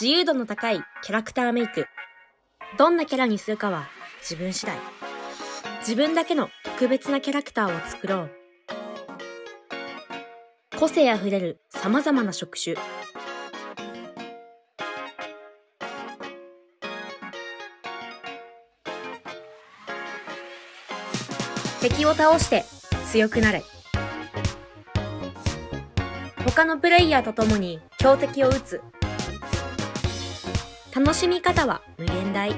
自由度の高いキャラクターメイク。どんなキャラにするかは自分次第。自分だけの特別なキャラクターを作ろう。個性あふれる様々な職種。敵を倒して強くなれ。他のプレイヤーと共に強敵を撃つ。楽しみ方は無限大。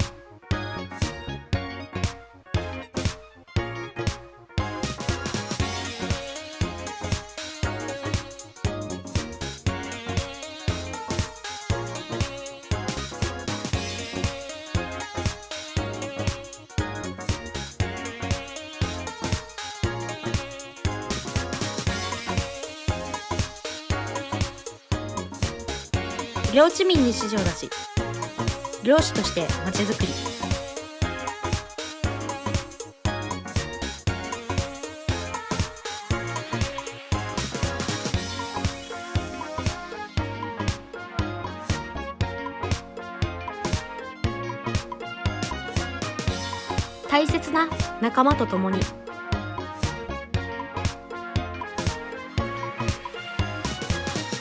領地民に指示を出し漁師としてまちづくり。大切な仲間と共に。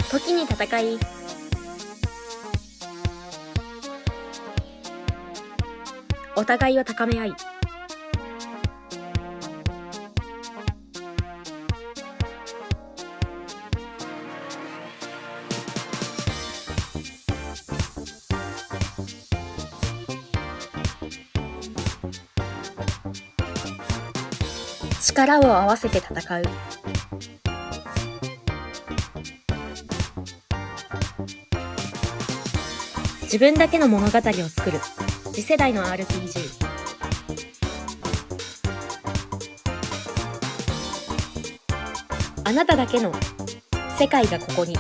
時に戦いお互いを高め合い。力を合わせて戦う。自分だけの物語を作る。次世代の RPG あなただけの世界がここに。